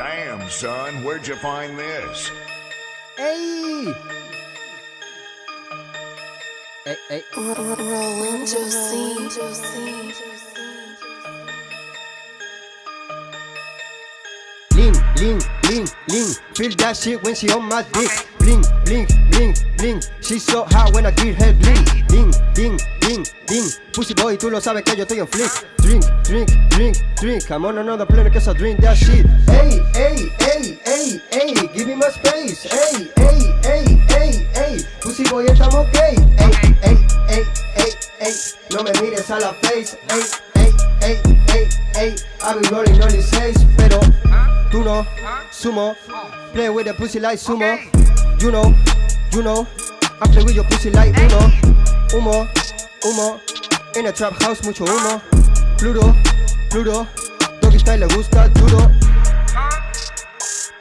Damn, son, where'd you find this? ¡Ey! ¡Ey, ey! Roland Josie. Lean, lean, lean. Feel that shit when she on my dick. Bling, bling, bling, bling. She's so hot when I give her bling. Ding, ding, ding, ding. Pussy boy, tú lo sabes que yo estoy en flick. Drink, drink, drink, drink. I'm on another planet cause I drink that shit. Hey, hey, hey, hey, hey. Give me my space. Hey, hey, hey, hey, hey. Pussy boy, estamos gay. Hey, hey, hey, hey, hey. No me mires a la face. Hey, hey, hey, hey, hey. I've been rolling only seis, pero no. Sumo. Play with the pussy like sumo. You know, you know. I play with your pussy like uno. Humo, humo. In a trap house, mucho humo. Pluro, pluro. Doggy style le gusta duro.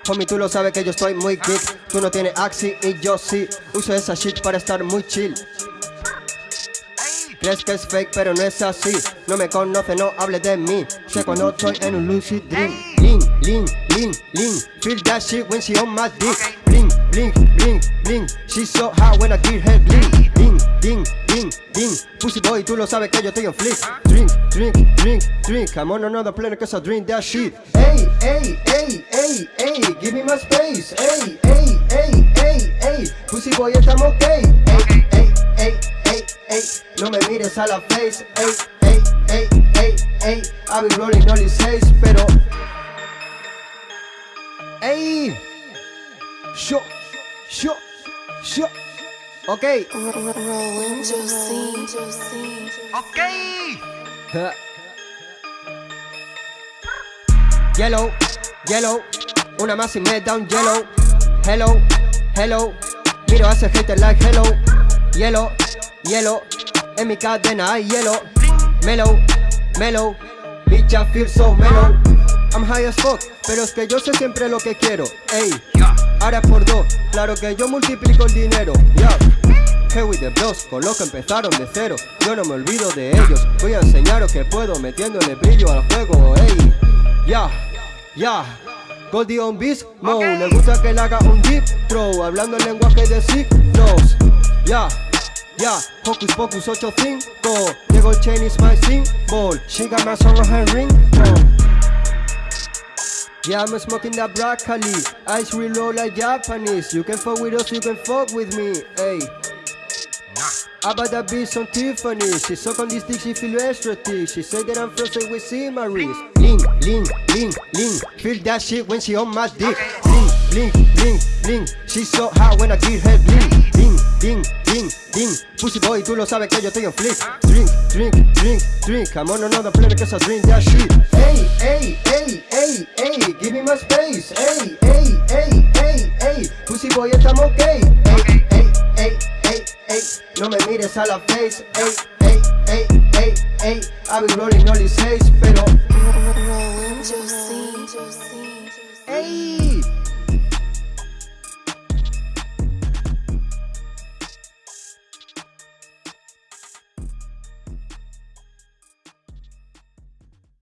Homie, tú lo sabes que yo estoy muy geek. Tú no tienes axi y yo sí. Uso esa shit para estar muy chill. Crees que es fake, pero no es así. No me conoce, no hable de mí. Sé cuando estoy en un lucid dream. Lean, lean, lean. Feel that shit when she on my dick. Bling, bling, bling, bling. She's so hot when I give her bling. Ding, ding, ding, ding. Pussy boy, tú lo sabes que yo estoy en flick. Drink, drink, drink, drink. I'm on another planet cause I drink that shit. Hey, hey, hey, hey, hey. Give me my space. Hey, hey, hey, hey, hey. Pussy boy, estamos gay. Hey, hey, hey, hey, hey. No me mires a la face. Hey, hey, hey, hey, hey. I've been rolling only seis, pero. Yo, yo, yo. Ok. Ja. Yellow, yellow, una más y me yellow. Hello, hello, miro a ese hater like hello. Yellow, yellow, en mi cadena hay hielo. Mellow, mellow, bitch I feel so mellow. I'm high as fuck, pero es que yo sé siempre lo que quiero. Ey, ahora por dos, claro que yo multiplico el dinero. Yeah. Hey with the bros, con lo que empezaron de cero Yo no me olvido de ellos Voy a enseñaros que puedo metiéndole brillo al juego Ey, ya, ya Goldie on beast, mo Le gusta que le haga un deep throw Hablando el lenguaje de signos Ya, ya Hocus Pocus 8-5 Llegó el chain is my symbol. She got my song on her ringtone. Yeah, I'm smoking that broccoli. Ice low like Japanese. You can fuck with us, you can fuck with me Hey. I bought that bitch on Tiffany? She suck on this dick, she feel extra thick. She say that I'm frozen with Simaris Lean, lean, lean, lean Feel that shit when she on my dick. Bling, bling, bling, bling She so hot when I give her bling Ding, ding, ding, ding. Pussy boy, tú lo sabes que yo estoy en flick Drink, drink, drink, drink. I'm on another planet cause I drink that shit. Hey, hey, hey, hey, hey Give me my space. Hey, hey, hey, hey, hey Pussy boy, estamos gay Hey, hey, hey, hey, hey No me mires a la face. Hey, hey, hey, hey, hey I've been rolling only seis, pero. Ey